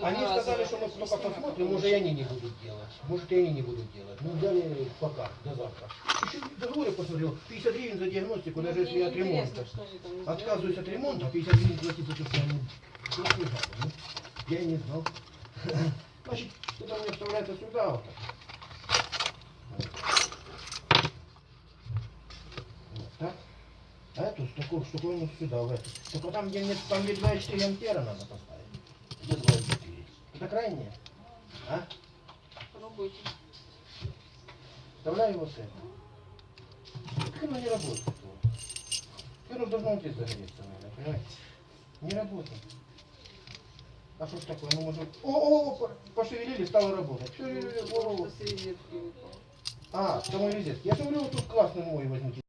Они сказали, что мы только посмотрим, может и они не будут делать. Может и они не будут делать. Ну взяли пока, до завтра. Еще в договоре посмотрел, 50 гривен за диагностику, даже если Мне от ремонта. Отказываюсь от ремонта, 50 гривен платить за. Ну, ну, я не знал. Значит, это мне вставляется сюда вот так. Вот. Вот так. А эту штуку, штуковину сюда, в эту. Только там, где нет, там где 2,4 ампера надо поставить. Где 2,4? Это крайнее. А? Пробуйте. Вставляю вот это. Так оно не работает. Оно должно здесь загореться, наверное, понимаете? Не работает. А что ж такое? Ну, может... О, о, о, пошевелили, стало работать. Все, Просто с розетки выпало. А, это мой резет. Я же говорю, вот тут классный мой возьмите.